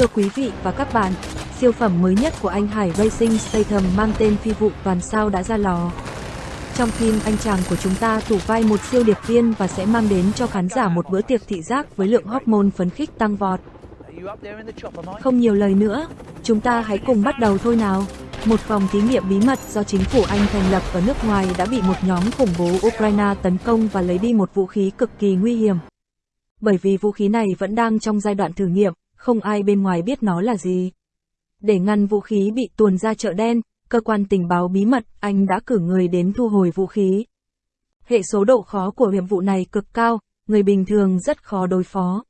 Thưa quý vị và các bạn, siêu phẩm mới nhất của anh Hải Racing Statham mang tên Phi vụ toàn sao đã ra lò. Trong phim anh chàng của chúng ta thủ vai một siêu điệp viên và sẽ mang đến cho khán giả một bữa tiệc thị giác với lượng hormone phấn khích tăng vọt. Không nhiều lời nữa, chúng ta hãy cùng bắt đầu thôi nào. Một phòng thí nghiệm bí mật do chính phủ Anh thành lập ở nước ngoài đã bị một nhóm khủng bố Ukraine tấn công và lấy đi một vũ khí cực kỳ nguy hiểm. Bởi vì vũ khí này vẫn đang trong giai đoạn thử nghiệm, không ai bên ngoài biết nó là gì. Để ngăn vũ khí bị tuồn ra chợ đen, cơ quan tình báo bí mật Anh đã cử người đến thu hồi vũ khí. Hệ số độ khó của nhiệm vụ này cực cao, người bình thường rất khó đối phó.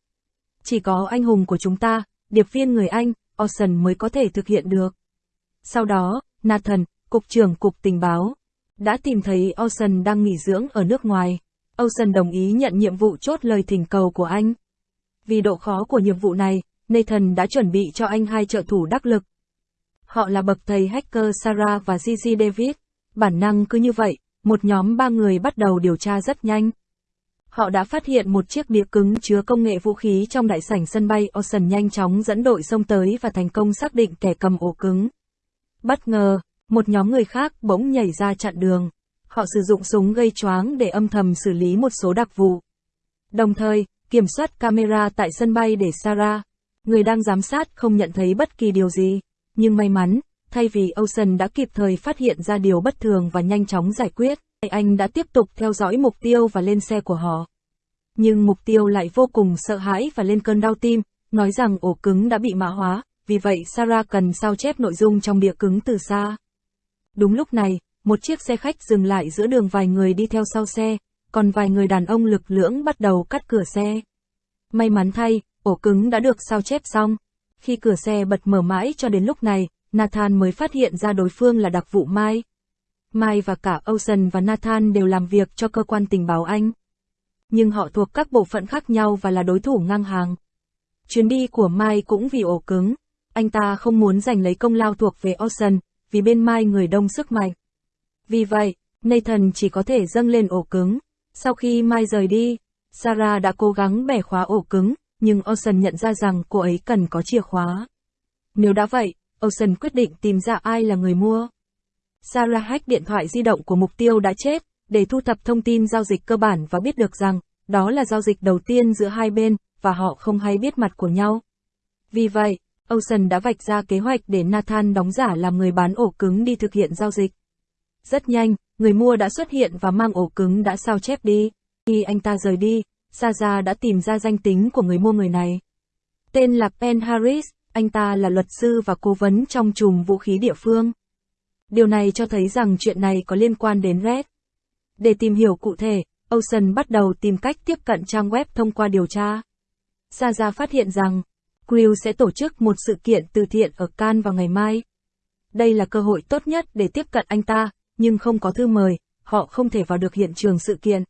Chỉ có anh hùng của chúng ta, điệp viên người Anh, Orson mới có thể thực hiện được. Sau đó, Nathan, cục trưởng cục tình báo, đã tìm thấy Orson đang nghỉ dưỡng ở nước ngoài. Orson đồng ý nhận nhiệm vụ chốt lời thỉnh cầu của anh. Vì độ khó của nhiệm vụ này, Nathan đã chuẩn bị cho anh hai trợ thủ đắc lực. Họ là bậc thầy hacker Sarah và Gigi David. Bản năng cứ như vậy, một nhóm ba người bắt đầu điều tra rất nhanh. Họ đã phát hiện một chiếc đĩa cứng chứa công nghệ vũ khí trong đại sảnh sân bay Ocean nhanh chóng dẫn đội xông tới và thành công xác định kẻ cầm ổ cứng. Bất ngờ, một nhóm người khác bỗng nhảy ra chặn đường. Họ sử dụng súng gây choáng để âm thầm xử lý một số đặc vụ. Đồng thời, kiểm soát camera tại sân bay để Sarah, người đang giám sát không nhận thấy bất kỳ điều gì. Nhưng may mắn, thay vì Ocean đã kịp thời phát hiện ra điều bất thường và nhanh chóng giải quyết, anh đã tiếp tục theo dõi mục tiêu và lên xe của họ. Nhưng mục tiêu lại vô cùng sợ hãi và lên cơn đau tim, nói rằng ổ cứng đã bị mã hóa, vì vậy Sarah cần sao chép nội dung trong đĩa cứng từ xa. Đúng lúc này, một chiếc xe khách dừng lại giữa đường vài người đi theo sau xe, còn vài người đàn ông lực lưỡng bắt đầu cắt cửa xe. May mắn thay, ổ cứng đã được sao chép xong. Khi cửa xe bật mở mãi cho đến lúc này, Nathan mới phát hiện ra đối phương là đặc vụ Mai. Mai và cả Ocean và Nathan đều làm việc cho cơ quan tình báo Anh. Nhưng họ thuộc các bộ phận khác nhau và là đối thủ ngang hàng. Chuyến đi của Mai cũng vì ổ cứng. Anh ta không muốn giành lấy công lao thuộc về Ocean, vì bên Mai người đông sức mạnh. Vì vậy, Nathan chỉ có thể dâng lên ổ cứng. Sau khi Mai rời đi, Sarah đã cố gắng bẻ khóa ổ cứng, nhưng Ocean nhận ra rằng cô ấy cần có chìa khóa. Nếu đã vậy, Ocean quyết định tìm ra ai là người mua. Sarah hack điện thoại di động của mục tiêu đã chết, để thu thập thông tin giao dịch cơ bản và biết được rằng, đó là giao dịch đầu tiên giữa hai bên, và họ không hay biết mặt của nhau. Vì vậy, Ocean đã vạch ra kế hoạch để Nathan đóng giả làm người bán ổ cứng đi thực hiện giao dịch. Rất nhanh, người mua đã xuất hiện và mang ổ cứng đã sao chép đi. Khi anh ta rời đi, Saja đã tìm ra danh tính của người mua người này. Tên là Pen Harris, anh ta là luật sư và cố vấn trong chùm vũ khí địa phương. Điều này cho thấy rằng chuyện này có liên quan đến Red. Để tìm hiểu cụ thể, Ocean bắt đầu tìm cách tiếp cận trang web thông qua điều tra. Saja phát hiện rằng, Crew sẽ tổ chức một sự kiện từ thiện ở Cannes vào ngày mai. Đây là cơ hội tốt nhất để tiếp cận anh ta, nhưng không có thư mời, họ không thể vào được hiện trường sự kiện.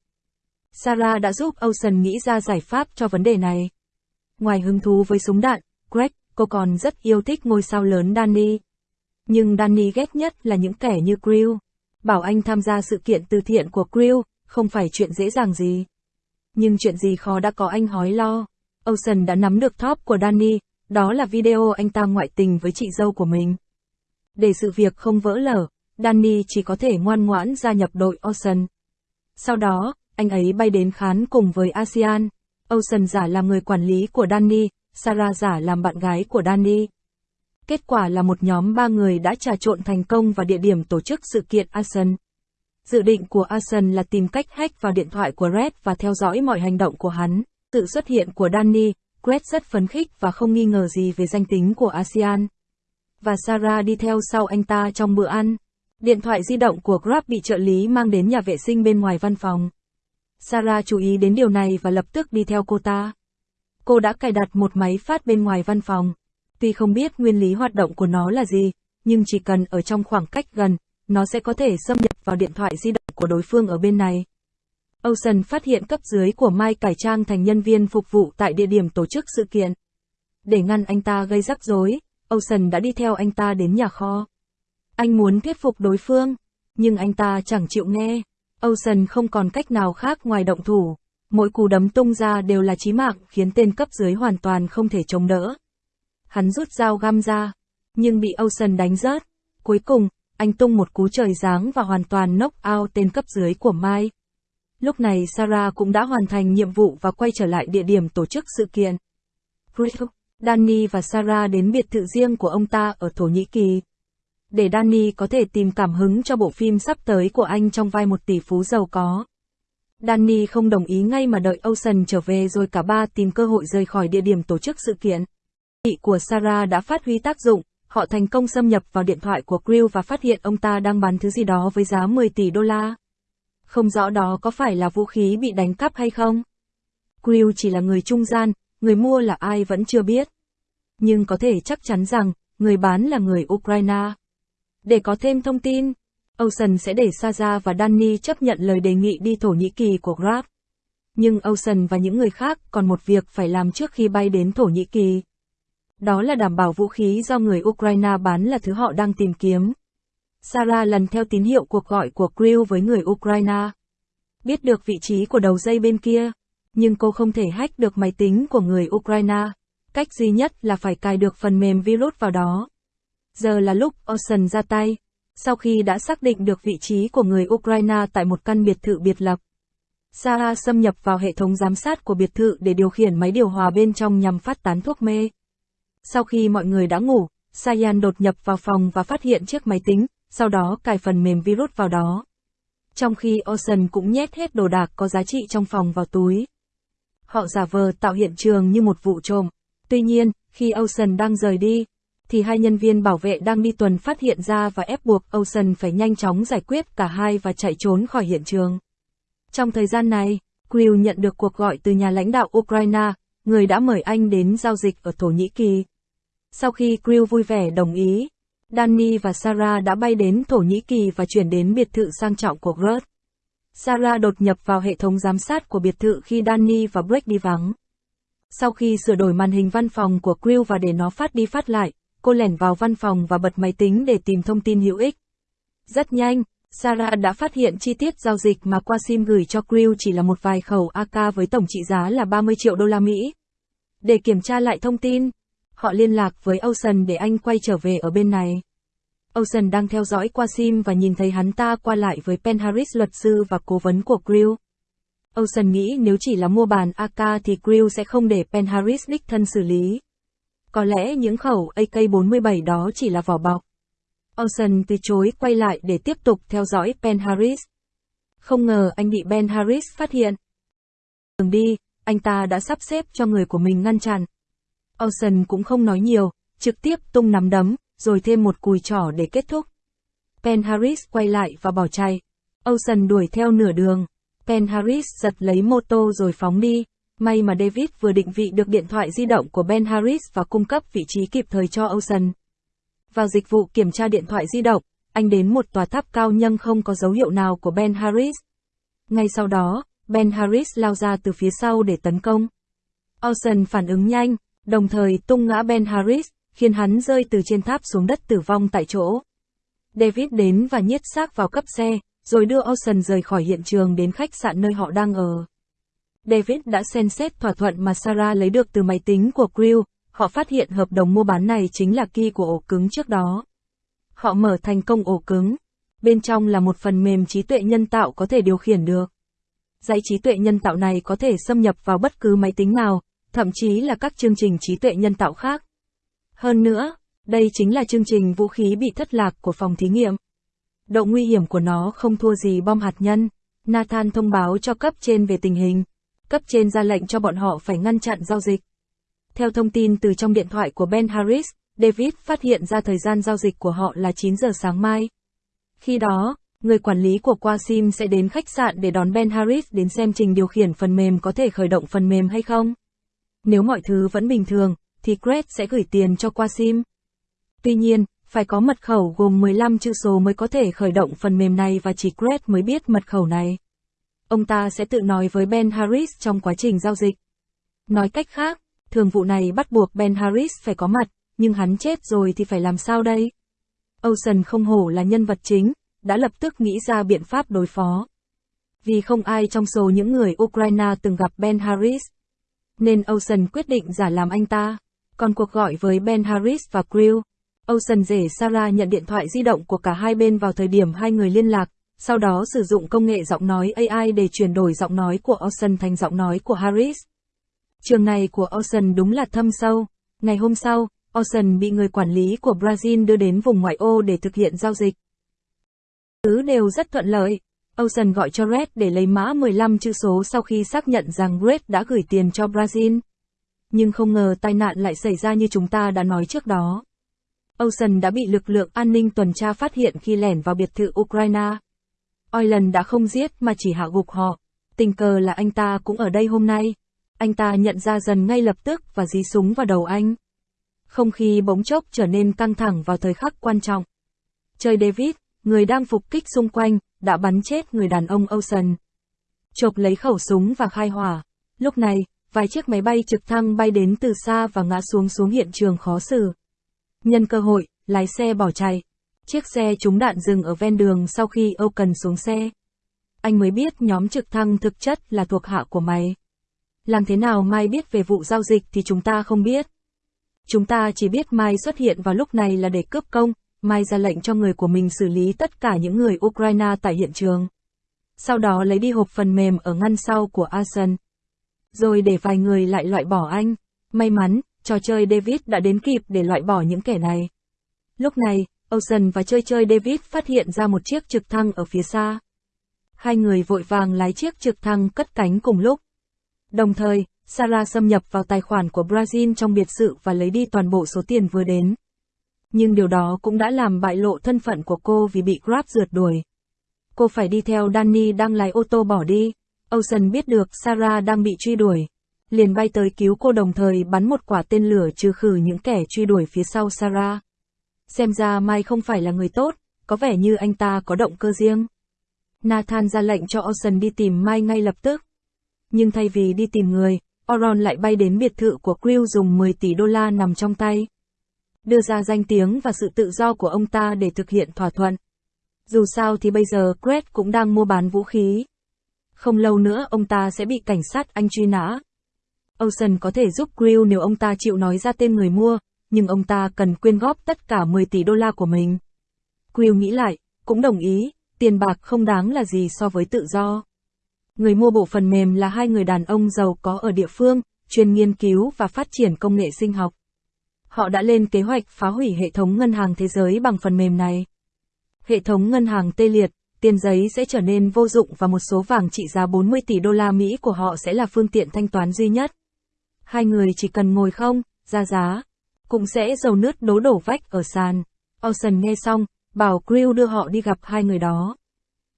Sarah đã giúp Ocean nghĩ ra giải pháp cho vấn đề này. Ngoài hứng thú với súng đạn, Greg, cô còn rất yêu thích ngôi sao lớn Danny. Nhưng Danny ghét nhất là những kẻ như Crew. Bảo anh tham gia sự kiện từ thiện của Crew, không phải chuyện dễ dàng gì. Nhưng chuyện gì khó đã có anh hói lo. Ocean đã nắm được top của Danny, đó là video anh ta ngoại tình với chị dâu của mình. Để sự việc không vỡ lở, Danny chỉ có thể ngoan ngoãn gia nhập đội Ocean. Sau đó, anh ấy bay đến khán cùng với ASEAN. Ocean giả làm người quản lý của Danny, Sarah giả làm bạn gái của Danny. Kết quả là một nhóm ba người đã trà trộn thành công vào địa điểm tổ chức sự kiện ASEAN. Dự định của ASEAN là tìm cách hack vào điện thoại của Red và theo dõi mọi hành động của hắn. Sự xuất hiện của Danny, Red rất phấn khích và không nghi ngờ gì về danh tính của ASEAN. Và Sarah đi theo sau anh ta trong bữa ăn. Điện thoại di động của Grab bị trợ lý mang đến nhà vệ sinh bên ngoài văn phòng. Sarah chú ý đến điều này và lập tức đi theo cô ta. Cô đã cài đặt một máy phát bên ngoài văn phòng. Tuy không biết nguyên lý hoạt động của nó là gì, nhưng chỉ cần ở trong khoảng cách gần, nó sẽ có thể xâm nhập vào điện thoại di động của đối phương ở bên này. Ocean phát hiện cấp dưới của Mai cải trang thành nhân viên phục vụ tại địa điểm tổ chức sự kiện. Để ngăn anh ta gây rắc rối, Ocean đã đi theo anh ta đến nhà kho. Anh muốn thuyết phục đối phương, nhưng anh ta chẳng chịu nghe. Ocean không còn cách nào khác ngoài động thủ. Mỗi cú đấm tung ra đều là chí mạng khiến tên cấp dưới hoàn toàn không thể chống đỡ. hắn rút dao găm ra, nhưng bị Ocean đánh rớt. Cuối cùng, anh tung một cú trời giáng và hoàn toàn knock out tên cấp dưới của Mai. Lúc này Sarah cũng đã hoàn thành nhiệm vụ và quay trở lại địa điểm tổ chức sự kiện. Danny và Sarah đến biệt thự riêng của ông ta ở Thổ Nhĩ Kỳ. Để Danny có thể tìm cảm hứng cho bộ phim sắp tới của anh trong vai một tỷ phú giàu có. Danny không đồng ý ngay mà đợi Ocean trở về rồi cả ba tìm cơ hội rời khỏi địa điểm tổ chức sự kiện. Nghị của Sarah đã phát huy tác dụng, họ thành công xâm nhập vào điện thoại của Crew và phát hiện ông ta đang bán thứ gì đó với giá 10 tỷ đô la. Không rõ đó có phải là vũ khí bị đánh cắp hay không. Crew chỉ là người trung gian, người mua là ai vẫn chưa biết. Nhưng có thể chắc chắn rằng, người bán là người Ukraine. Để có thêm thông tin, Ocean sẽ để Saza và Danny chấp nhận lời đề nghị đi Thổ Nhĩ Kỳ của Grab. Nhưng Ocean và những người khác còn một việc phải làm trước khi bay đến Thổ Nhĩ Kỳ. Đó là đảm bảo vũ khí do người Ukraine bán là thứ họ đang tìm kiếm. Sarah lần theo tín hiệu cuộc gọi của Crew với người Ukraine. Biết được vị trí của đầu dây bên kia, nhưng cô không thể hack được máy tính của người Ukraine. Cách duy nhất là phải cài được phần mềm virus vào đó. Giờ là lúc Ocean ra tay. Sau khi đã xác định được vị trí của người Ukraine tại một căn biệt thự biệt lập, Sarah xâm nhập vào hệ thống giám sát của biệt thự để điều khiển máy điều hòa bên trong nhằm phát tán thuốc mê. Sau khi mọi người đã ngủ, Sayan đột nhập vào phòng và phát hiện chiếc máy tính, sau đó cài phần mềm virus vào đó. Trong khi Ocean cũng nhét hết đồ đạc có giá trị trong phòng vào túi. Họ giả vờ tạo hiện trường như một vụ trộm. Tuy nhiên, khi Ocean đang rời đi, thì hai nhân viên bảo vệ đang đi tuần phát hiện ra và ép buộc Ocean phải nhanh chóng giải quyết cả hai và chạy trốn khỏi hiện trường. Trong thời gian này, Crew nhận được cuộc gọi từ nhà lãnh đạo Ukraine, người đã mời anh đến giao dịch ở Thổ Nhĩ Kỳ. Sau khi Crew vui vẻ đồng ý, Danny và Sarah đã bay đến Thổ Nhĩ Kỳ và chuyển đến biệt thự sang trọng của Grut. Sarah đột nhập vào hệ thống giám sát của biệt thự khi Danny và Blake đi vắng. Sau khi sửa đổi màn hình văn phòng của Crew và để nó phát đi phát lại, cô lẻn vào văn phòng và bật máy tính để tìm thông tin hữu ích. Rất nhanh, Sarah đã phát hiện chi tiết giao dịch mà Qasim gửi cho Crew chỉ là một vài khẩu AK với tổng trị giá là 30 triệu đô la Mỹ. Để kiểm tra lại thông tin, họ liên lạc với Ocean để anh quay trở về ở bên này. Ocean đang theo dõi Qasim và nhìn thấy hắn ta qua lại với Pen Harris luật sư và cố vấn của Crew. Ocean nghĩ nếu chỉ là mua bàn AK thì Crew sẽ không để Pen Harris đích thân xử lý. Có lẽ những khẩu AK-47 đó chỉ là vỏ bọc. Ocean từ chối quay lại để tiếp tục theo dõi Ben Harris. Không ngờ anh bị Ben Harris phát hiện. Đường đi, anh ta đã sắp xếp cho người của mình ngăn chặn. Ocean cũng không nói nhiều, trực tiếp tung nắm đấm, rồi thêm một cùi trỏ để kết thúc. Ben Harris quay lại và bỏ chạy. Ocean đuổi theo nửa đường. Ben Harris giật lấy mô tô rồi phóng đi. May mà David vừa định vị được điện thoại di động của Ben Harris và cung cấp vị trí kịp thời cho Ocean. Vào dịch vụ kiểm tra điện thoại di động, anh đến một tòa tháp cao nhưng không có dấu hiệu nào của Ben Harris. Ngay sau đó, Ben Harris lao ra từ phía sau để tấn công. Ocean phản ứng nhanh, đồng thời tung ngã Ben Harris, khiến hắn rơi từ trên tháp xuống đất tử vong tại chỗ. David đến và nhiết xác vào cấp xe, rồi đưa Ocean rời khỏi hiện trường đến khách sạn nơi họ đang ở. David đã xem xét thỏa thuận mà Sarah lấy được từ máy tính của Crew, họ phát hiện hợp đồng mua bán này chính là key của ổ cứng trước đó. Họ mở thành công ổ cứng. Bên trong là một phần mềm trí tuệ nhân tạo có thể điều khiển được. Dãy trí tuệ nhân tạo này có thể xâm nhập vào bất cứ máy tính nào, thậm chí là các chương trình trí tuệ nhân tạo khác. Hơn nữa, đây chính là chương trình vũ khí bị thất lạc của phòng thí nghiệm. Độ nguy hiểm của nó không thua gì bom hạt nhân. Nathan thông báo cho cấp trên về tình hình. Cấp trên ra lệnh cho bọn họ phải ngăn chặn giao dịch. Theo thông tin từ trong điện thoại của Ben Harris, David phát hiện ra thời gian giao dịch của họ là 9 giờ sáng mai. Khi đó, người quản lý của Quasim sẽ đến khách sạn để đón Ben Harris đến xem trình điều khiển phần mềm có thể khởi động phần mềm hay không. Nếu mọi thứ vẫn bình thường, thì Gret sẽ gửi tiền cho Quasim. Tuy nhiên, phải có mật khẩu gồm 15 chữ số mới có thể khởi động phần mềm này và chỉ Gret mới biết mật khẩu này. Ông ta sẽ tự nói với Ben Harris trong quá trình giao dịch. Nói cách khác, thường vụ này bắt buộc Ben Harris phải có mặt, nhưng hắn chết rồi thì phải làm sao đây? Ocean không hổ là nhân vật chính, đã lập tức nghĩ ra biện pháp đối phó. Vì không ai trong số những người Ukraine từng gặp Ben Harris, nên Ocean quyết định giả làm anh ta. Còn cuộc gọi với Ben Harris và Crew, Ocean rể Sarah nhận điện thoại di động của cả hai bên vào thời điểm hai người liên lạc, sau đó sử dụng công nghệ giọng nói AI để chuyển đổi giọng nói của Ocean thành giọng nói của Harris. Trường này của Ocean đúng là thâm sâu. Ngày hôm sau, Ocean bị người quản lý của Brazil đưa đến vùng ngoại ô để thực hiện giao dịch. Thứ đều rất thuận lợi. Ocean gọi cho Red để lấy mã 15 chữ số sau khi xác nhận rằng Red đã gửi tiền cho Brazil. Nhưng không ngờ tai nạn lại xảy ra như chúng ta đã nói trước đó. Ocean đã bị lực lượng an ninh tuần tra phát hiện khi lẻn vào biệt thự Ukraine. Oilen đã không giết mà chỉ hạ gục họ. Tình cờ là anh ta cũng ở đây hôm nay. Anh ta nhận ra dần ngay lập tức và dí súng vào đầu anh. Không khí bỗng chốc trở nên căng thẳng vào thời khắc quan trọng. Chơi David, người đang phục kích xung quanh, đã bắn chết người đàn ông Ocean. Chộp lấy khẩu súng và khai hỏa. Lúc này, vài chiếc máy bay trực thăng bay đến từ xa và ngã xuống xuống hiện trường khó xử. Nhân cơ hội, lái xe bỏ chạy. Chiếc xe trúng đạn dừng ở ven đường sau khi Âu cần xuống xe. Anh mới biết nhóm trực thăng thực chất là thuộc hạ của mày. Làm thế nào Mai biết về vụ giao dịch thì chúng ta không biết. Chúng ta chỉ biết Mai xuất hiện vào lúc này là để cướp công, Mai ra lệnh cho người của mình xử lý tất cả những người Ukraine tại hiện trường. Sau đó lấy đi hộp phần mềm ở ngăn sau của Arson. Rồi để vài người lại loại bỏ anh. May mắn, trò chơi David đã đến kịp để loại bỏ những kẻ này. Lúc này, Ocean và chơi chơi David phát hiện ra một chiếc trực thăng ở phía xa. Hai người vội vàng lái chiếc trực thăng cất cánh cùng lúc. Đồng thời, Sarah xâm nhập vào tài khoản của Brazil trong biệt sự và lấy đi toàn bộ số tiền vừa đến. Nhưng điều đó cũng đã làm bại lộ thân phận của cô vì bị Grab rượt đuổi. Cô phải đi theo Danny đang lái ô tô bỏ đi. Ocean biết được Sarah đang bị truy đuổi. Liền bay tới cứu cô đồng thời bắn một quả tên lửa trừ khử những kẻ truy đuổi phía sau Sarah. Xem ra Mai không phải là người tốt, có vẻ như anh ta có động cơ riêng. Nathan ra lệnh cho Orson đi tìm Mai ngay lập tức. Nhưng thay vì đi tìm người, Oron lại bay đến biệt thự của Crew dùng 10 tỷ đô la nằm trong tay. Đưa ra danh tiếng và sự tự do của ông ta để thực hiện thỏa thuận. Dù sao thì bây giờ Craig cũng đang mua bán vũ khí. Không lâu nữa ông ta sẽ bị cảnh sát Anh truy nã. Ocean có thể giúp Crew nếu ông ta chịu nói ra tên người mua, nhưng ông ta cần quyên góp tất cả 10 tỷ đô la của mình. Quill nghĩ lại, cũng đồng ý, tiền bạc không đáng là gì so với tự do. Người mua bộ phần mềm là hai người đàn ông giàu có ở địa phương, chuyên nghiên cứu và phát triển công nghệ sinh học. Họ đã lên kế hoạch phá hủy hệ thống ngân hàng thế giới bằng phần mềm này. Hệ thống ngân hàng tê liệt, tiền giấy sẽ trở nên vô dụng và một số vàng trị giá 40 tỷ đô la Mỹ của họ sẽ là phương tiện thanh toán duy nhất. Hai người chỉ cần ngồi không, ra giá, cũng sẽ dầu nước đố đổ vách ở sàn. Olsen nghe xong, bảo Crew đưa họ đi gặp hai người đó.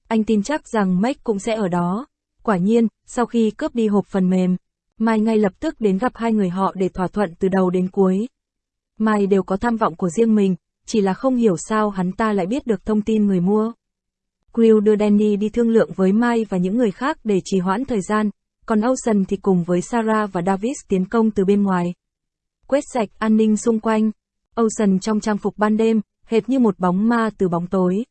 Anh tin chắc rằng Mike cũng sẽ ở đó. Quả nhiên, sau khi cướp đi hộp phần mềm, Mai ngay lập tức đến gặp hai người họ để thỏa thuận từ đầu đến cuối. Mai đều có tham vọng của riêng mình, chỉ là không hiểu sao hắn ta lại biết được thông tin người mua. Crew đưa Danny đi thương lượng với Mai và những người khác để trì hoãn thời gian, còn Olsen thì cùng với Sarah và Davis tiến công từ bên ngoài quét sạch an ninh xung quanh. Ocean trong trang phục ban đêm, hệt như một bóng ma từ bóng tối.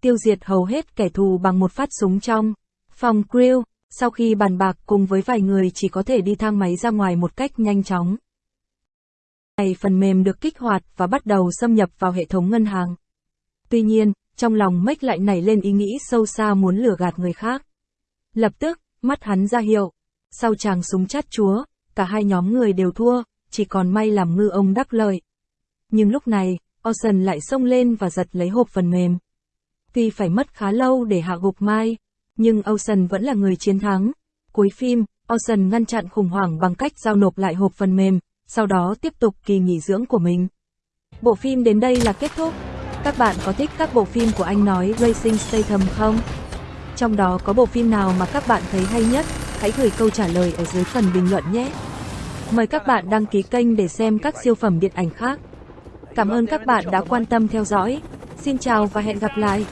Tiêu diệt hầu hết kẻ thù bằng một phát súng trong phòng grill, sau khi bàn bạc cùng với vài người chỉ có thể đi thang máy ra ngoài một cách nhanh chóng. Này phần mềm được kích hoạt và bắt đầu xâm nhập vào hệ thống ngân hàng. Tuy nhiên, trong lòng Mách lại nảy lên ý nghĩ sâu xa muốn lừa gạt người khác. Lập tức, mắt hắn ra hiệu. Sau chàng súng chát chúa, cả hai nhóm người đều thua, chỉ còn may làm ngư ông đắc lợi. Nhưng lúc này, Orson lại xông lên và giật lấy hộp phần mềm. Tuy phải mất khá lâu để hạ gục Mai, nhưng Orson vẫn là người chiến thắng. Cuối phim, Orson ngăn chặn khủng hoảng bằng cách giao nộp lại hộp phần mềm, sau đó tiếp tục kỳ nghỉ dưỡng của mình. Bộ phim đến đây là kết thúc. Các bạn có thích các bộ phim của anh nói Racing Statham không? Trong đó có bộ phim nào mà các bạn thấy hay nhất? Hãy gửi câu trả lời ở dưới phần bình luận nhé. Mời các bạn đăng ký kênh để xem các siêu phẩm điện ảnh khác. Cảm ơn các bạn đã quan tâm theo dõi. Xin chào và hẹn gặp lại.